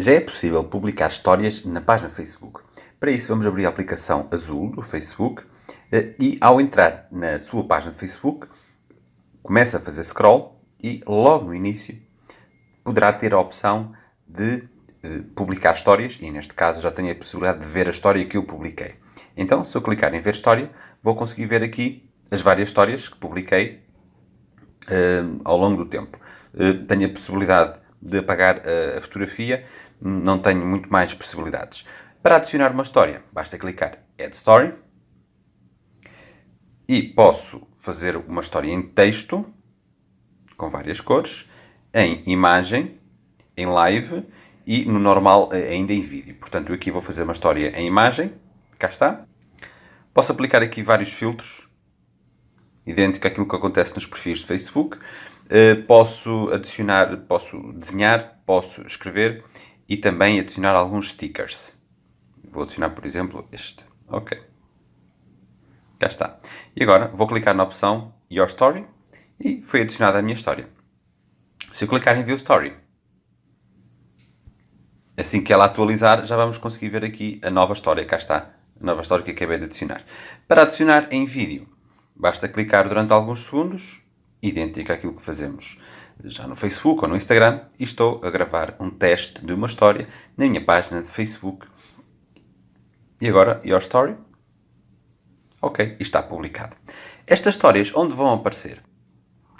Já é possível publicar histórias na página Facebook. Para isso, vamos abrir a aplicação azul do Facebook eh, e, ao entrar na sua página Facebook, começa a fazer scroll e, logo no início, poderá ter a opção de eh, publicar histórias e, neste caso, já tenho a possibilidade de ver a história que eu publiquei. Então, se eu clicar em ver história, vou conseguir ver aqui as várias histórias que publiquei uh, ao longo do tempo. Tenho a possibilidade de apagar a, a fotografia, não tenho muito mais possibilidades. Para adicionar uma história, basta clicar Add Story e posso fazer uma história em texto, com várias cores, em imagem, em live e no normal eh, ainda em vídeo. Portanto, eu aqui vou fazer uma história em imagem, cá está. Posso aplicar aqui vários filtros, idêntico àquilo que acontece nos perfis de Facebook. Eh, posso adicionar, posso desenhar, posso escrever e também adicionar alguns stickers. Vou adicionar, por exemplo, este. Ok. Já está. E agora vou clicar na opção Your Story e foi adicionada a minha história. Se eu clicar em View Story, assim que ela atualizar, já vamos conseguir ver aqui a nova história. Cá está, a nova história que acabei de adicionar. Para adicionar em vídeo, basta clicar durante alguns segundos idêntica àquilo que fazemos já no Facebook ou no Instagram e estou a gravar um teste de uma história na minha página de Facebook. E agora, Your Story. Ok, está publicado. Estas histórias onde vão aparecer?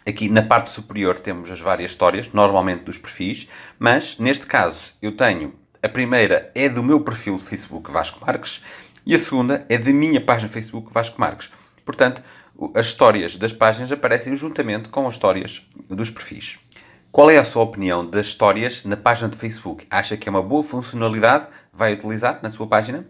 Aqui na parte superior temos as várias histórias, normalmente dos perfis, mas neste caso eu tenho, a primeira é do meu perfil Facebook Vasco Marques e a segunda é da minha página Facebook Vasco Marques. Portanto, as histórias das páginas aparecem juntamente com as histórias dos perfis. Qual é a sua opinião das histórias na página de Facebook? Acha que é uma boa funcionalidade? Vai utilizar na sua página?